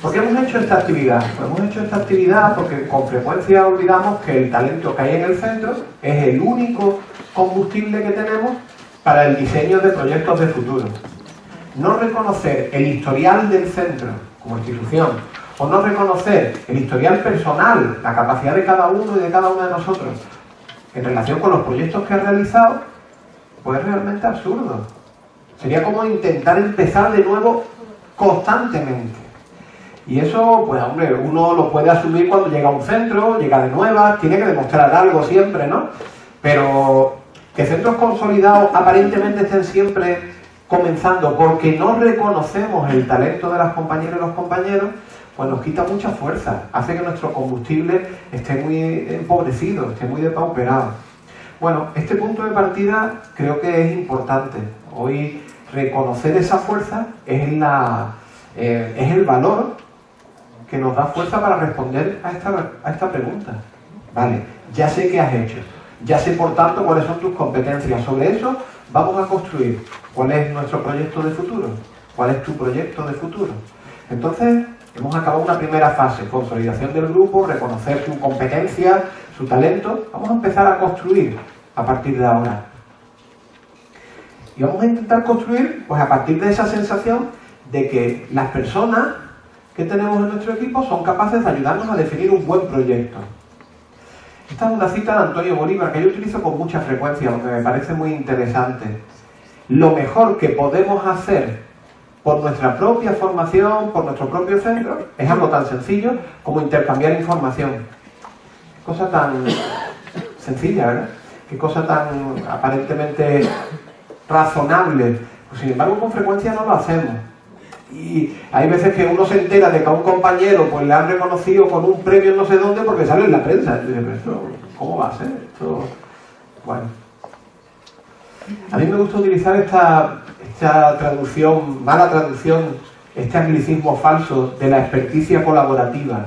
¿Por qué hemos hecho esta actividad? Pues hemos hecho esta actividad porque con frecuencia olvidamos que el talento que hay en el centro es el único combustible que tenemos para el diseño de proyectos de futuro. No reconocer el historial del centro como institución o no reconocer el historial personal, la capacidad de cada uno y de cada una de nosotros en relación con los proyectos que ha realizado, pues es realmente absurdo. Sería como intentar empezar de nuevo constantemente. Y eso, pues hombre, uno lo puede asumir cuando llega a un centro, llega de nuevas, tiene que demostrar algo siempre, ¿no? Pero que centros consolidados aparentemente estén siempre comenzando porque no reconocemos el talento de las compañeras y los compañeros, pues nos quita mucha fuerza, hace que nuestro combustible esté muy empobrecido, esté muy depauperado. Bueno, este punto de partida creo que es importante. Hoy reconocer esa fuerza es, la, eh, es el valor que nos da fuerza para responder a esta, a esta pregunta. Vale, ya sé qué has hecho, ya sé por tanto cuáles son tus competencias. Sobre eso vamos a construir cuál es nuestro proyecto de futuro, cuál es tu proyecto de futuro. Entonces, hemos acabado una primera fase, consolidación del grupo, reconocer su competencia, su talento. Vamos a empezar a construir a partir de ahora. Y vamos a intentar construir, pues a partir de esa sensación de que las personas que tenemos en nuestro equipo son capaces de ayudarnos a definir un buen proyecto. Esta es una cita de Antonio Bolívar que yo utilizo con mucha frecuencia porque me parece muy interesante. Lo mejor que podemos hacer por nuestra propia formación, por nuestro propio centro, es algo tan sencillo como intercambiar información. Cosa tan sencilla, ¿verdad? Qué cosa tan aparentemente razonable. Pues, sin embargo, con frecuencia no lo hacemos. Y hay veces que uno se entera de que a un compañero pues, le han reconocido con un premio no sé dónde porque sale en la prensa. Y dice, pero ¿cómo va a ser? Esto... Bueno. A mí me gusta utilizar esta, esta traducción, mala traducción, este anglicismo falso de la experticia colaborativa.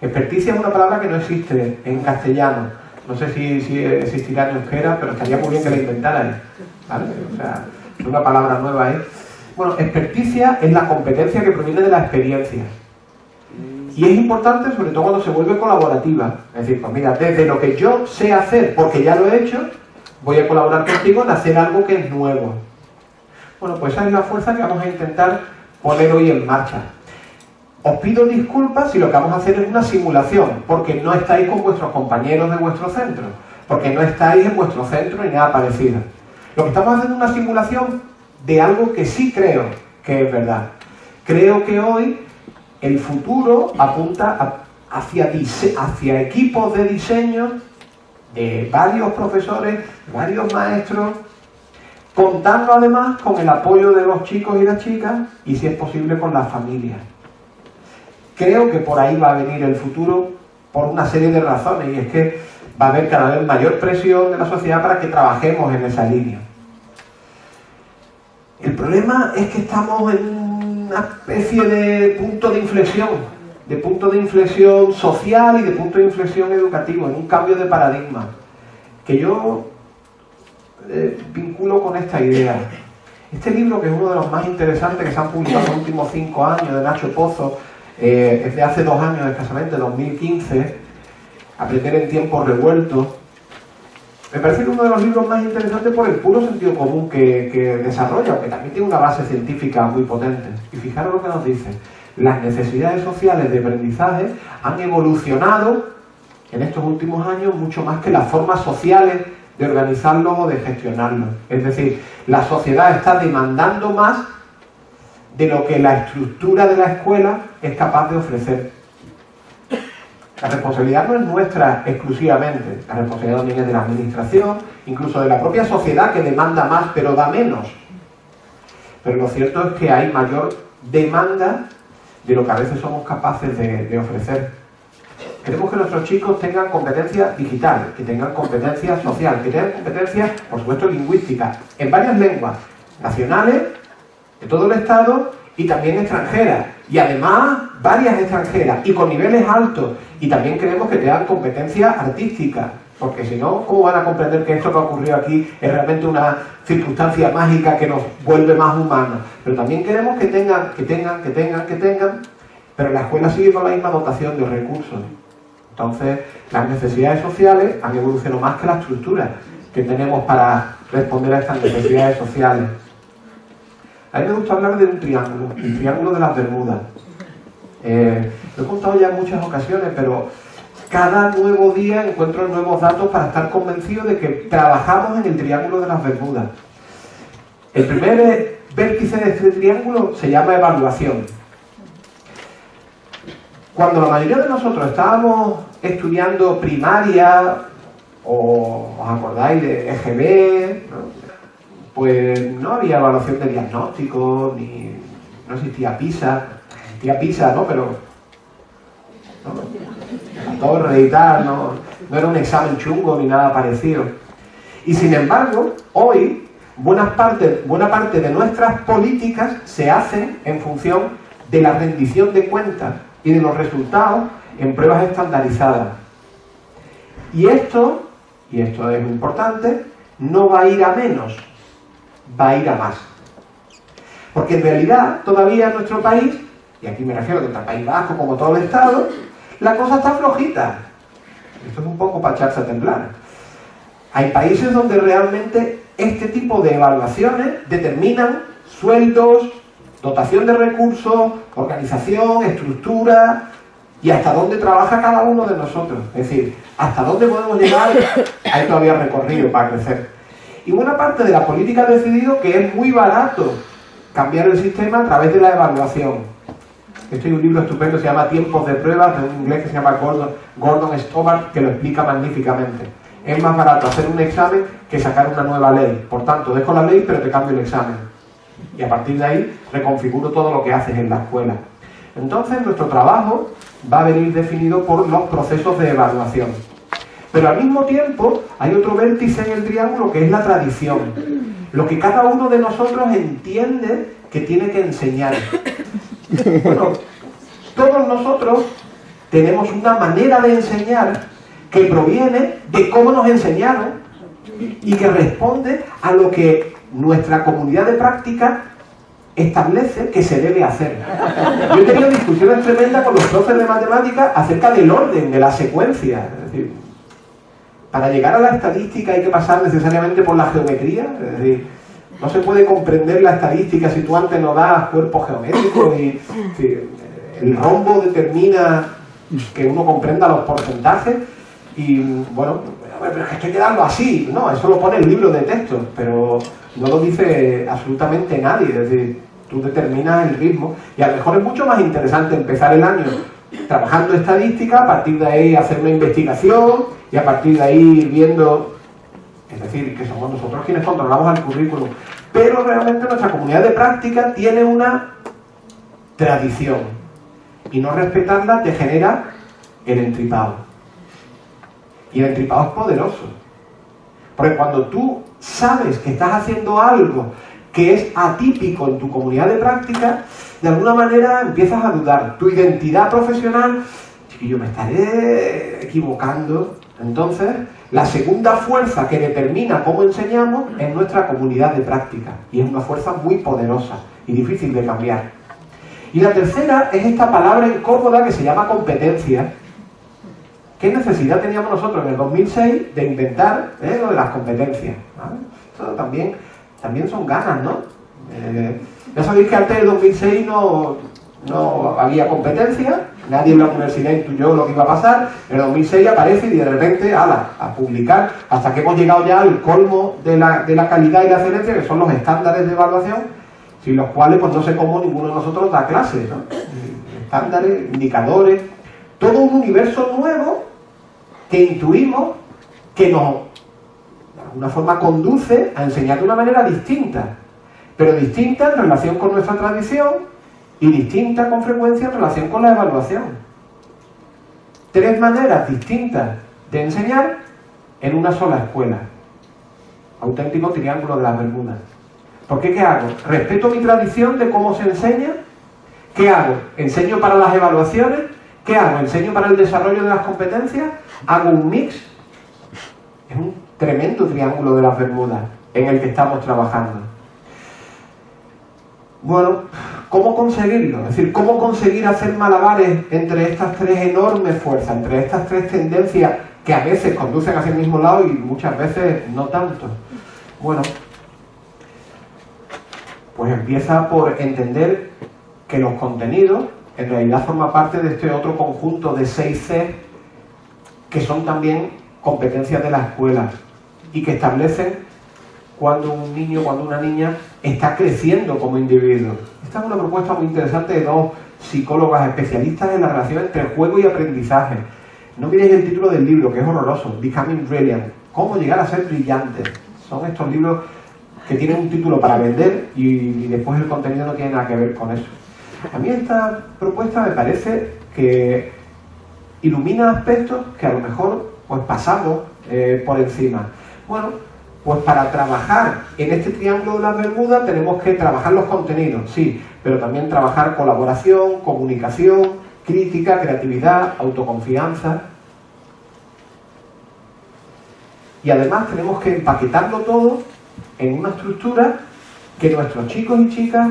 Experticia es una palabra que no existe en castellano. No sé si, existirá en euskera, pero estaría muy bien que la inventaran. ¿vale? O sea, una palabra nueva es... Bueno, experticia es la competencia que proviene de la experiencia. Y es importante sobre todo cuando se vuelve colaborativa. Es decir, pues mira, desde lo que yo sé hacer, porque ya lo he hecho, voy a colaborar contigo en hacer algo que es nuevo. Bueno, pues esa es la fuerza que vamos a intentar poner hoy en marcha. Os pido disculpas si lo que vamos a hacer es una simulación, porque no estáis con vuestros compañeros de vuestro centro, porque no estáis en vuestro centro ni nada parecido. Lo que estamos haciendo es una simulación de algo que sí creo que es verdad. Creo que hoy el futuro apunta hacia, hacia equipos de diseño de varios profesores, varios maestros, contando además con el apoyo de los chicos y las chicas y si es posible con las familias. Creo que por ahí va a venir el futuro por una serie de razones y es que va a haber cada vez mayor presión de la sociedad para que trabajemos en esa línea. El problema es que estamos en una especie de punto de inflexión, de punto de inflexión social y de punto de inflexión educativo, en un cambio de paradigma, que yo eh, vinculo con esta idea. Este libro, que es uno de los más interesantes que se han publicado en los últimos cinco años, de Nacho Pozo, eh, es de hace dos años escasamente, 2015, Aprender en tiempos revueltos, me parece uno de los libros más interesantes por el puro sentido común que, desarrolla, aunque también tiene una base científica muy potente. Y fijaros lo que nos dice. Las necesidades sociales de aprendizaje han evolucionado en estos últimos años mucho más que las formas sociales de organizarlo o de gestionarlo. Es decir, la sociedad está demandando más de lo que la estructura de la escuela es capaz de ofrecer. La responsabilidad no es nuestra exclusivamente, la responsabilidad también es de la administración, incluso de la propia sociedad que demanda más pero da menos. Pero lo cierto es que hay mayor demanda de lo que a veces somos capaces de, ofrecer. Queremos que nuestros chicos tengan competencia digital, que tengan competencia social, que tengan competencia, por supuesto, lingüística, en varias lenguas, nacionales, de todo el Estado y también extranjeras. Y además varias extranjeras y con niveles altos. Y también queremos que tengan competencia artística. Porque si no, ¿cómo van a comprender que esto que ha ocurrido aquí es realmente una circunstancia mágica que nos vuelve más humanos? Pero también queremos que tengan, que tengan, que tengan, que tengan pero la escuela sigue con la misma dotación de recursos. Entonces, las necesidades sociales han evolucionado más que la estructura que tenemos para responder a estas necesidades sociales. A mí me gusta hablar de un triángulo, el triángulo de las Bermudas. Eh, lo he contado ya en muchas ocasiones, pero cada nuevo día encuentro nuevos datos para estar convencido de que trabajamos en el triángulo de las Bermudas. El primer vértice de este triángulo se llama evaluación. Cuando la mayoría de nosotros estábamos estudiando primaria, o os acordáis de EGB, pues no había evaluación de diagnóstico, ni no existía PISA, existía PISA, ¿no? Pero la torre y tal, no, no era un examen chungo ni nada parecido. Y sin embargo, hoy buena parte, buena parte de nuestras políticas se hacen en función de la rendición de cuentas y de los resultados en pruebas estandarizadas. Y esto, y esto es muy importante, no va a ir a menos, va a ir a más. Porque en realidad todavía en nuestro país, y aquí me refiero tanto al País Vasco como todo el Estado, la cosa está flojita. Esto es un poco para echarse a temblar. Hay países donde realmente este tipo de evaluaciones determinan sueldos, dotación de recursos, organización, estructura y hasta dónde trabaja cada uno de nosotros. Es decir, hasta dónde podemos llegar, hay todavía recorrido para crecer. Y buena parte de la política ha decidido que es muy barato cambiar el sistema a través de la evaluación. Este es un libro estupendo, se llama Tiempos de Pruebas, de un inglés que se llama Gordon, Gordon Stobart, que lo explica magníficamente. Es más barato hacer un examen que sacar una nueva ley. Por tanto, dejo la ley, pero te cambio el examen. Y a partir de ahí reconfiguro todo lo que haces en la escuela. Entonces, nuestro trabajo va a venir definido por los procesos de evaluación. Pero al mismo tiempo hay otro vértice en el triángulo que es la tradición. Lo que cada uno de nosotros entiende que tiene que enseñar. Bueno, todos nosotros tenemos una manera de enseñar que proviene de cómo nos enseñaron y que responde a lo que nuestra comunidad de práctica establece que se debe hacer. Yo he tenido discusiones tremendas con los profes de matemáticas acerca del orden, de la secuencia. Para llegar a la estadística hay que pasar necesariamente por la geometría. Es decir, no se puede comprender la estadística si tú antes no das cuerpos geométricos y el rombo determina que uno comprenda los porcentajes y bueno, pero es que hay que darlo así, no, eso lo pone el libro de texto, pero no lo dice absolutamente nadie, es decir, tú determinas el ritmo y a lo mejor es mucho más interesante empezar el año trabajando estadística, a partir de ahí hacer una investigación y a partir de ahí ir viendo, es decir, que somos nosotros quienes controlamos el currículum, pero realmente nuestra comunidad de práctica tiene una tradición y no respetarla te genera el entripado. Y el entripado es poderoso. Porque cuando tú sabes que estás haciendo algo que es atípico en tu comunidad de práctica, de alguna manera empiezas a dudar. Tu identidad profesional, yo me estaré equivocando. Entonces, la segunda fuerza que determina cómo enseñamos es nuestra comunidad de práctica. Y es una fuerza muy poderosa y difícil de cambiar. Y la tercera es esta palabra incómoda que se llama competencia, ¿Qué necesidad teníamos nosotros en el 2006 de inventar eh, lo de las competencias? Eso también, también son ganas, ¿no? Eh, ya sabéis que antes del 2006 no, no había competencia, nadie en la universidad intuyó lo que iba a pasar, en el 2006 aparece y de repente, ala, a publicar, hasta que hemos llegado ya al colmo de la, de la calidad y la excelencia, que son los estándares de evaluación, sin los cuales pues no sé cómo ninguno de nosotros da clases, ¿no? Estándares, indicadores, todo un universo nuevo que intuimos que nos, de alguna forma, conduce a enseñar de una manera distinta, pero distinta en relación con nuestra tradición y distinta con frecuencia en relación con la evaluación. Tres maneras distintas de enseñar en una sola escuela. Auténtico triángulo de las Bermudas. ¿Por qué qué hago? ¿Respeto mi tradición de cómo se enseña? ¿Qué hago? ¿Enseño para las evaluaciones? ¿Qué hago? ¿Enseño para el desarrollo de las competencias? ¿Hago un mix? Es un tremendo triángulo de las Bermudas en el que estamos trabajando. Bueno, ¿Cómo conseguirlo? Es decir, ¿cómo conseguir hacer malabares entre estas tres enormes fuerzas, entre estas tres tendencias que a veces conducen hacia el mismo lado y muchas veces no tanto? Bueno, pues empieza por entender que los contenidos en realidad forman parte de este otro conjunto de 6C que son también competencias de la escuela y que establecen cuando un niño, cuando una niña está creciendo como individuo. Esta es una propuesta muy interesante de dos psicólogas especialistas en la relación entre juego y aprendizaje. No miréis el título del libro, que es horroroso, Becoming Brilliant, cómo llegar a ser brillante. Son estos libros que tienen un título para vender y, después el contenido no tiene nada que ver con eso. A mí esta propuesta me parece que ilumina aspectos que a lo mejor pues pasamos eh, por encima. Bueno, pues para trabajar en este triángulo de las Bermudas tenemos que trabajar los contenidos, sí, pero también trabajar colaboración, comunicación, crítica, creatividad, autoconfianza. Y además tenemos que empaquetarlo todo en una estructura que nuestros chicos y chicas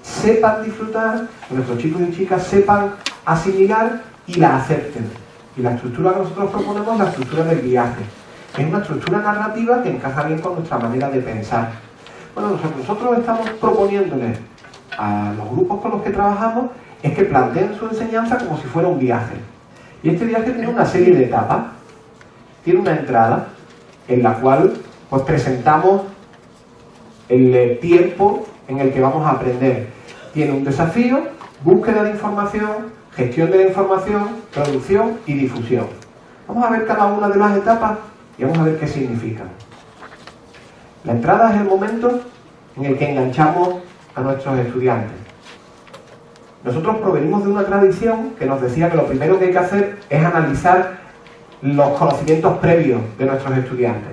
sepan disfrutar, que nuestros chicos y chicas sepan asimilar y la acepten. Y la estructura que nosotros proponemos es la estructura del viaje es una estructura narrativa que encaja bien con nuestra manera de pensar. Bueno, nosotros estamos proponiéndoles a los grupos con los que trabajamos es que planteen su enseñanza como si fuera un viaje. Y este viaje tiene una serie de etapas. Tiene una entrada en la cual pues presentamos el tiempo en el que vamos a aprender. Tiene un desafío, búsqueda de información, gestión de la información, producción y difusión. Vamos a ver cada una de las etapas vamos a ver qué significa. La entrada es el momento en el que enganchamos a nuestros estudiantes. Nosotros provenimos de una tradición que nos decía que lo primero que hay que hacer es analizar los conocimientos previos de nuestros estudiantes.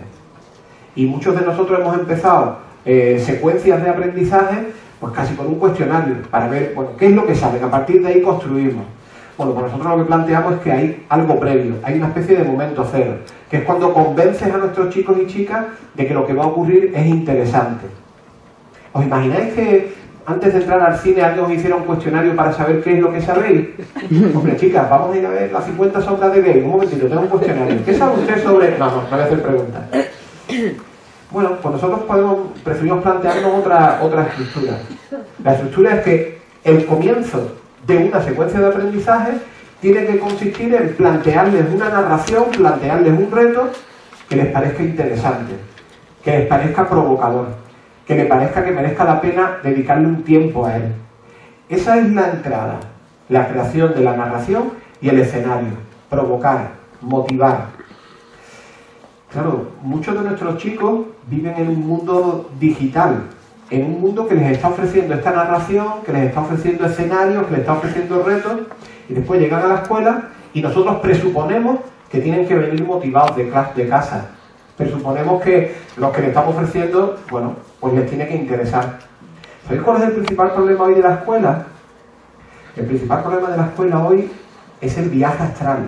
Y muchos de nosotros hemos empezado eh, secuencias de aprendizaje pues casi con un cuestionario para ver bueno, qué es lo que saben. A partir de ahí construimos. Bueno, pues nosotros lo que planteamos es que hay algo previo, hay una especie de momento cero, que es cuando convences a nuestros chicos y chicas de que lo que va a ocurrir es interesante. ¿Os imagináis que antes de entrar al cine alguien os hiciera un cuestionario para saber qué es lo que sabéis? Hombre, chicas, vamos a ir a ver las 50 sombras de Grey. Un momentito, tengo un cuestionario. ¿Qué sabe usted sobre...? No, no, no voy a hacer preguntas. Bueno, pues nosotros podemos, preferimos plantearnos otra, otra estructura. La estructura es que el comienzo de una secuencia de aprendizaje tiene que consistir en plantearles una narración, plantearles un reto que les parezca interesante, que les parezca provocador, que les parezca que merezca la pena dedicarle un tiempo a él. Esa es la entrada, la creación de la narración y el escenario, provocar, motivar. Claro, muchos de nuestros chicos viven en un mundo digital, en un mundo que les está ofreciendo esta narración, que les está ofreciendo escenarios, que les está ofreciendo retos, y después llegan a la escuela y nosotros presuponemos que tienen que venir motivados de, de casa. Presuponemos que lo que les estamos ofreciendo, bueno, pues les tiene que interesar. ¿Sabéis cuál es el principal problema hoy de la escuela? El principal problema de la escuela hoy es el viaje astral.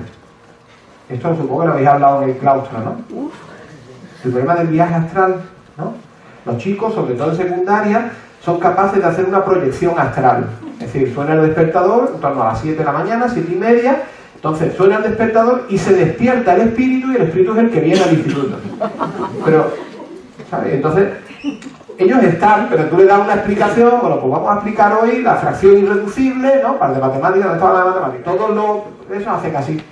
Esto supongo que lo habéis hablado en el claustro, ¿no? El problema del viaje astral, ¿no? Los chicos, sobre todo en secundaria, son capaces de hacer una proyección astral. Es decir, suena el despertador en torno a las 7 de la mañana, 7 y media, entonces suena el despertador y se despierta el espíritu y el espíritu es el que viene al instituto. Pero, ¿sabes? Entonces, ellos están, pero tú le das una explicación, bueno, pues vamos a explicar hoy la fracción irreducible, ¿no? Para de matemáticas, de toda la matemática. Todos los, eso hacen así.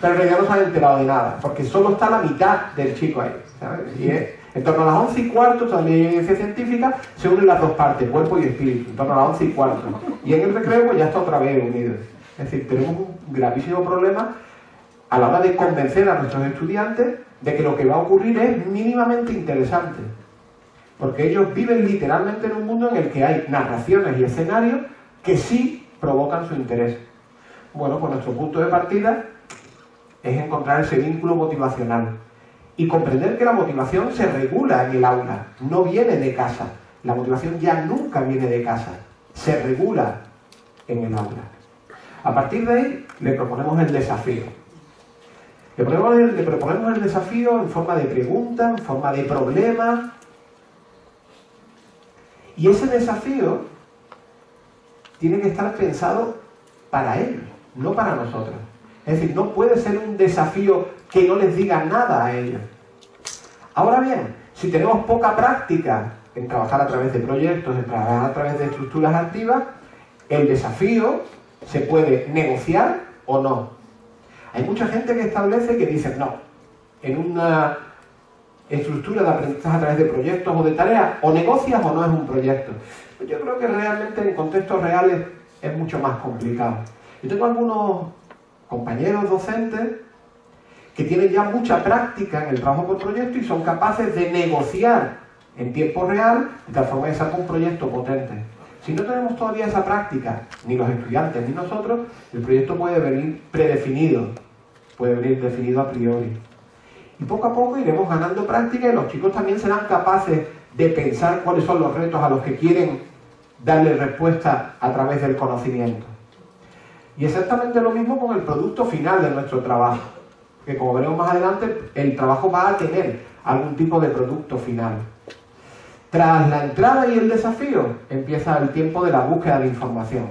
Pero en realidad no se han enterado de nada, porque solo está la mitad del chico ahí, ¿sabes? Y es, en torno a las 11 y cuarto, también hay evidencia científica, se unen las dos partes, cuerpo y espíritu, en torno a las 11 y cuarto. Y en el recreo pues, ya está otra vez unido. Es decir, tenemos un gravísimo problema a la hora de convencer a nuestros estudiantes de que lo que va a ocurrir es mínimamente interesante. Porque ellos viven literalmente en un mundo en el que hay narraciones y escenarios que sí provocan su interés. Bueno, pues nuestro punto de partida es encontrar ese vínculo motivacional y comprender que la motivación se regula en el aula, no viene de casa. La motivación ya nunca viene de casa, se regula en el aula. A partir de ahí le proponemos el desafío. Le proponemos, el desafío en forma de pregunta, en forma de problema. Y ese desafío tiene que estar pensado para ellos, no para nosotros. Es decir, no puede ser un desafío que no les diga nada a ellos. Ahora bien, si tenemos poca práctica en trabajar a través de proyectos, en trabajar a través de estructuras activas, el desafío se puede negociar o no. Hay mucha gente que establece que dice, no, en una estructura de aprendizaje a través de proyectos o de tareas, o negocias o no es un proyecto. Yo creo que realmente en contextos reales es mucho más complicado. Yo tengo algunos compañeros docentes que tienen ya mucha práctica en el trabajo por proyecto y son capaces de negociar en tiempo real de tal forma que salga un proyecto potente. Si no tenemos todavía esa práctica, ni los estudiantes ni nosotros, el proyecto puede venir predefinido, puede venir definido a priori. Y poco a poco iremos ganando práctica y los chicos también serán capaces de pensar cuáles son los retos a los que quieren darle respuesta a través del conocimiento. Y exactamente lo mismo con el producto final de nuestro trabajo, que como veremos más adelante, el trabajo va a tener algún tipo de producto final. Tras la entrada y el desafío, empieza el tiempo de la búsqueda de información.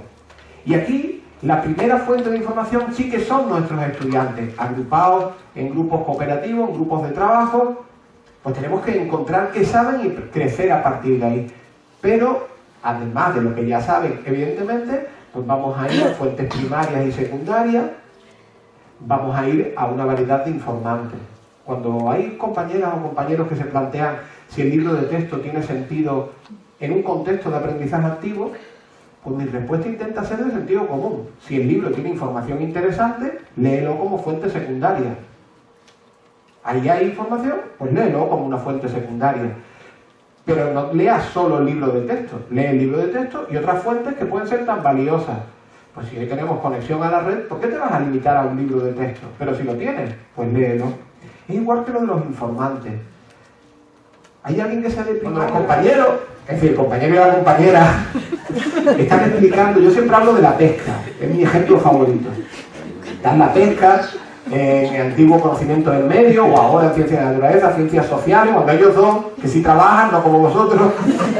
Y aquí, la primera fuente de información sí que son nuestros estudiantes, agrupados en grupos cooperativos, en grupos de trabajo, pues tenemos que encontrar qué saben y crecer a partir de ahí. Pero, además de lo que ya saben, evidentemente, pues vamos a ir a fuentes primarias y secundarias, vamos a ir a una variedad de informantes. Cuando hay compañeras o compañeros que se plantean si el libro de texto tiene sentido en un contexto de aprendizaje activo, pues mi respuesta intenta ser de sentido común. Si el libro tiene información interesante, léelo como fuente secundaria. Ahí hay información, pues léelo como una fuente secundaria. Pero no leas solo el libro de texto, lee el libro de texto y otras fuentes que pueden ser tan valiosas. Pues si hoy tenemos conexión a la red, ¿por qué te vas a limitar a un libro de texto? Pero si lo tienes, pues léelo. Es igual que lo de los informantes. ¿Hay alguien que sale primero? Los compañeros, es decir, el compañero y la compañera, están explicando, yo siempre hablo de la pesca, es mi ejemplo favorito. Dan la pesca en el antiguo conocimiento del medio, o ahora en ciencias de naturaleza, ciencias sociales, cuando ellos dos, que sí trabajan, no como vosotros,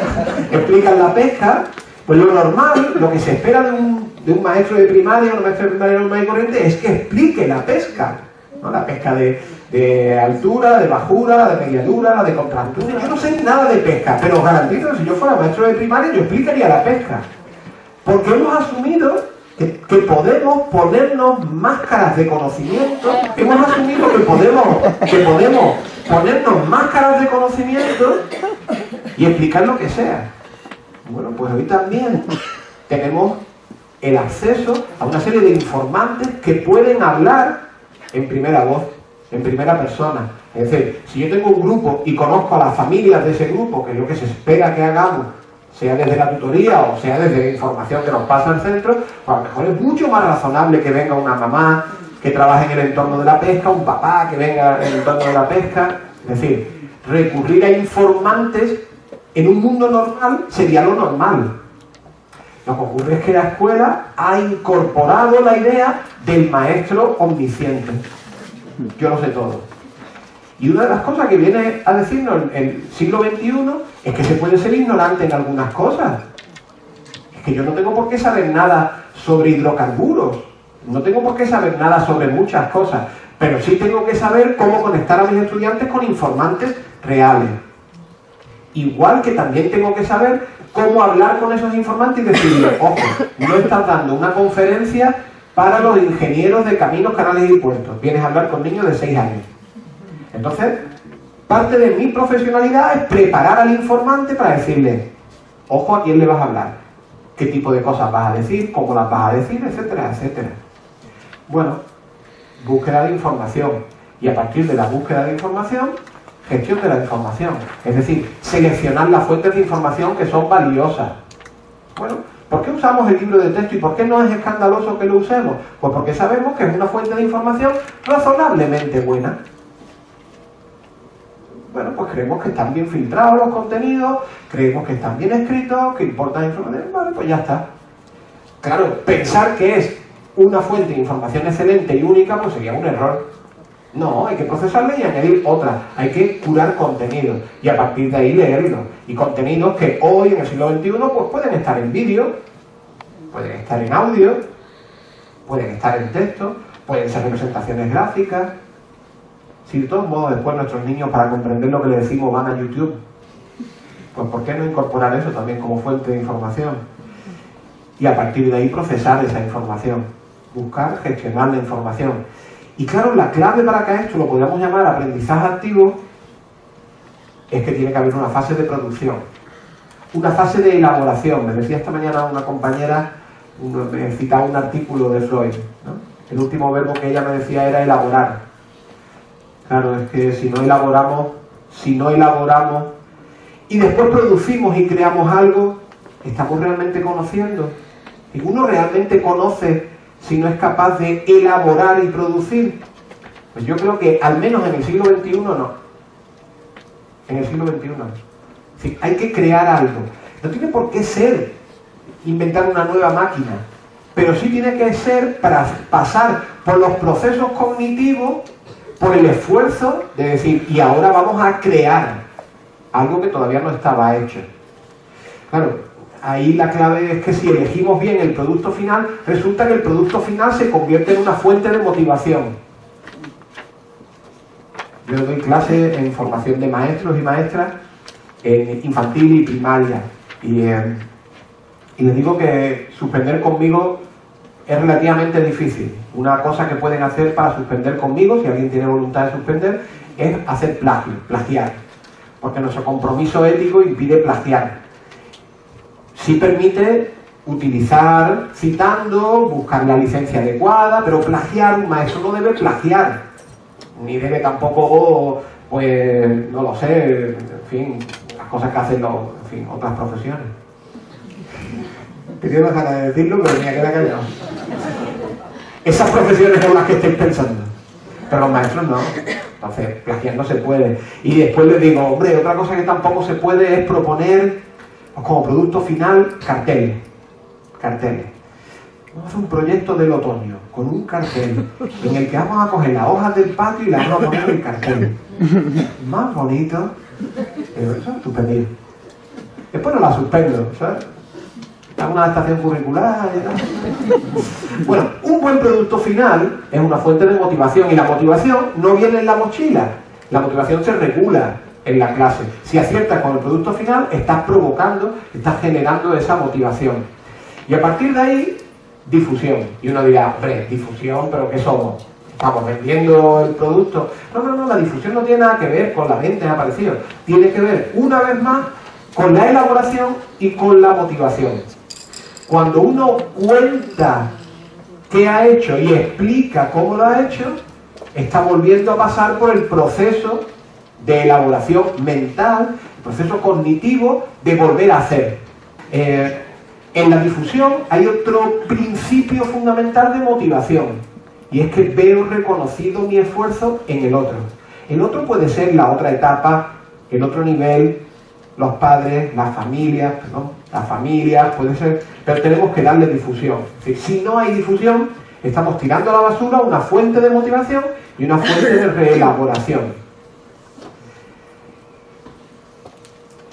explican la pesca, pues lo normal, lo que se espera de un, de un maestro de primaria, un maestro de primaria normal y corriente, es que explique la pesca. ¿no? La pesca de, de altura, de bajura, de mediadura, de contractura. Yo no sé nada de pesca, pero os garantizo que si yo fuera maestro de primaria, yo explicaría la pesca. Porque hemos asumido que, podemos ponernos máscaras de conocimiento, hemos asumido que podemos, que podemos ponernos máscaras de conocimiento y explicar lo que sea. Bueno, pues hoy también tenemos el acceso a una serie de informantes que pueden hablar en primera voz en primera persona. Es decir, si yo tengo un grupo y conozco a las familias de ese grupo, que es lo que se espera que hagamos, sea desde la tutoría o sea desde información que nos pasa al centro, pues a lo mejor es mucho más razonable que venga una mamá que trabaje en el entorno de la pesca, un papá que venga en el entorno de la pesca. Es decir, recurrir a informantes en un mundo normal sería lo normal. Lo que ocurre es que la escuela ha incorporado la idea del maestro omnisciente yo lo sé todo. Y una de las cosas que viene a decirnos el siglo XXI es que se puede ser ignorante en algunas cosas. Es que yo no tengo por qué saber nada sobre hidrocarburos, no tengo por qué saber nada sobre muchas cosas, pero sí tengo que saber cómo conectar a mis estudiantes con informantes reales. Igual que también tengo que saber cómo hablar con esos informantes y decirles, ojo, no estás dando una conferencia para los ingenieros de caminos, canales y puertos. Vienes a hablar con niños de 6 años. Entonces, parte de mi profesionalidad es preparar al informante para decirle, ojo a quién le vas a hablar, qué tipo de cosas vas a decir, cómo las vas a decir, etcétera, etcétera. Bueno, búsqueda de información. Y a partir de la búsqueda de información, gestión de la información. Es decir, seleccionar las fuentes de información que son valiosas. Bueno, ¿Por qué usamos el libro de texto y por qué no es escandaloso que lo usemos? Pues porque sabemos que es una fuente de información razonablemente buena. Bueno, pues creemos que están bien filtrados los contenidos, creemos que están bien escritos, que importan información, vale, pues ya está. Claro, pensar que es una fuente de información excelente y única, pues sería un error. No, hay que procesarla y añadir otra. Hay que curar contenido y a partir de ahí leerlo. Y contenidos que hoy, en el siglo XXI, pues pueden estar en vídeo, pueden estar en audio, pueden estar en texto, pueden ser representaciones gráficas. Si de todos modos después nuestros niños, para comprender lo que le decimos, van a YouTube, pues ¿por qué no incorporar eso también como fuente de información? Y a partir de ahí procesar esa información, buscar, gestionar la información. Y claro, la clave para que esto lo podríamos llamar aprendizaje activo es que tiene que haber una fase de producción, una fase de elaboración. Me decía esta mañana una compañera, me citaba un artículo de Freud. El último verbo que ella me decía era elaborar. Claro, es que si no elaboramos, si no elaboramos y después producimos y creamos algo, ¿estamos realmente conociendo? ¿Y uno realmente conoce si no es capaz de elaborar y producir? Pues yo creo que al menos en el siglo XXI no. En el siglo XXI no. hay que crear algo. No tiene por qué ser inventar una nueva máquina, pero sí tiene que ser para pasar por los procesos cognitivos, por el esfuerzo de decir, y ahora vamos a crear algo que todavía no estaba hecho. Claro, ahí la clave es que si elegimos bien el producto final, resulta que el producto final se convierte en una fuente de motivación. Yo doy clases en formación de maestros y maestras en infantil y primaria. Y, eh, y les digo que suspender conmigo es relativamente difícil. Una cosa que pueden hacer para suspender conmigo, si alguien tiene voluntad de suspender, es hacer plagio, plagiar. Porque nuestro compromiso ético impide plagiar sí permite utilizar citando, buscar la licencia adecuada, pero plagiar, un maestro no debe plagiar, ni debe tampoco, pues, no lo sé, en fin, las cosas que hacen en fin, otras profesiones. Quería dejar de decirlo, pero me queda callado. Esas profesiones son las que estáis pensando, pero los maestros no. Entonces, plagiar no se puede. Y después les digo, hombre, otra cosa que tampoco se puede es proponer como producto final, carteles. Carteles. Vamos a hacer un proyecto del otoño con un cartel en el que vamos a coger las hojas del patio y las vamos a poner en el cartel. Más bonito. Pero eso es estupendo. Después no la suspendo, ¿sabes? Hago una adaptación curricular. Bueno, un buen producto final es una fuente de motivación y la motivación no viene en la mochila. La motivación se regula, en la clase. Si aciertas con el producto final, estás provocando, estás generando esa motivación. Y a partir de ahí, difusión. Y uno dirá, hombre, difusión, pero ¿qué somos? ¿Estamos vendiendo el producto? No, no, no, la difusión no tiene nada que ver con la venta aparecido. Tiene que ver, una vez más, con la elaboración y con la motivación. Cuando uno cuenta qué ha hecho y explica cómo lo ha hecho, está volviendo a pasar por el proceso de elaboración mental, el proceso cognitivo de volver a hacer. Eh, en la difusión hay otro principio fundamental de motivación y es que veo reconocido mi esfuerzo en el otro. El otro puede ser la otra etapa, el otro nivel, los padres, las familias, ¿no? las familias, puede ser, pero tenemos que darle difusión. si no hay difusión, estamos tirando a la basura una fuente de motivación y una fuente de reelaboración.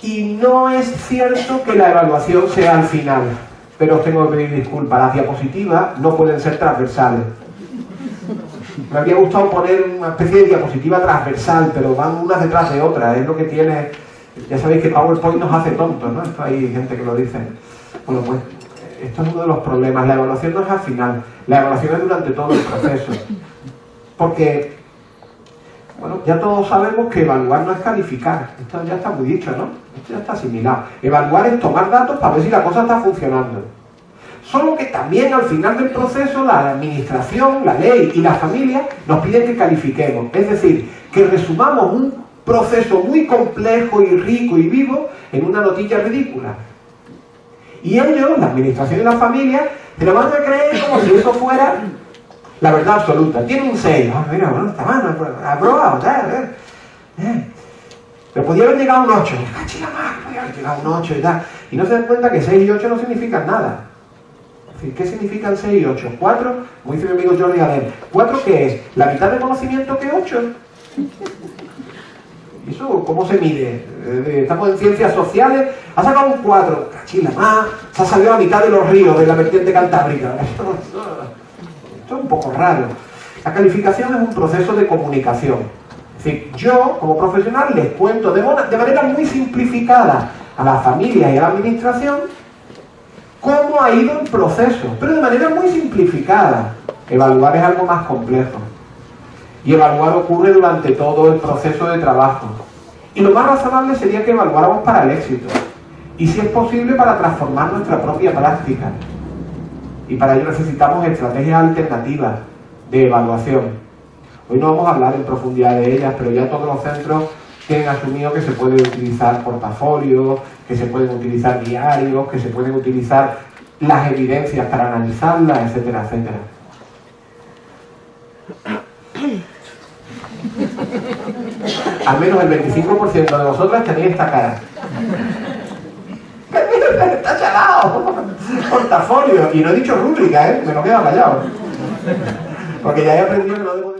Y no es cierto que la evaluación sea al final, pero os tengo que pedir disculpas, las diapositivas no pueden ser transversales. Me habría gustado poner una especie de diapositiva transversal, pero van unas detrás de otras, es lo que tiene... Ya sabéis que PowerPoint nos hace tontos, ¿no? Esto hay gente que lo dice. Bueno, pues esto es uno de los problemas. La evaluación no es al final, la evaluación es durante todo el proceso. Porque bueno, ya todos sabemos que evaluar no es calificar. Esto ya está muy dicho, ¿no? Esto ya está asimilado. Evaluar es tomar datos para ver si la cosa está funcionando. Solo que también al final del proceso la administración, la ley y la familia nos piden que califiquemos. Es decir, que resumamos un proceso muy complejo y rico y vivo en una notilla ridícula. Y ellos, la administración y la familia, se lo van a creer como si eso fuera la verdad absoluta. Tiene un 6. Ah, mira, bueno, está mal, aprobado, tal, eh. Pero podía haber llegado un 8. Chica más, podía haber llegado un 8 y tal. Y no se dan cuenta que 6 y 8 no significan nada. ¿Qué significan 6 y 8? 4, como dice mi amigo Jordi Galer, ¿4 qué es? ¿La mitad de conocimiento que 8? ¿Y eso cómo se mide? Eh, estamos en ciencias sociales, ha sacado un 4, cachila más, se ha salido a mitad de los ríos de la vertiente cantábrica. Esto es un poco raro. La calificación es un proceso de comunicación. Es decir, yo, como profesional, les cuento de, de manera muy simplificada a la familia y a la administración cómo ha ido el proceso, pero de manera muy simplificada. Evaluar es algo más complejo. Y evaluar ocurre durante todo el proceso de trabajo. Y lo más razonable sería que evaluáramos para el éxito. Y si es posible para transformar nuestra propia práctica. Y para ello necesitamos estrategias alternativas de evaluación. Hoy no vamos a hablar en profundidad de ellas, pero ya todos los centros tienen asumido que se puede utilizar portafolios, que se pueden utilizar diarios, que se pueden utilizar las evidencias para analizarlas, etcétera, etcétera. Al menos el 25% de vosotras tenéis esta cara. Está chalado. Portafolio. Y no he dicho rúbrica, ¿eh? Me lo queda callado. Porque ya he aprendido que no debo...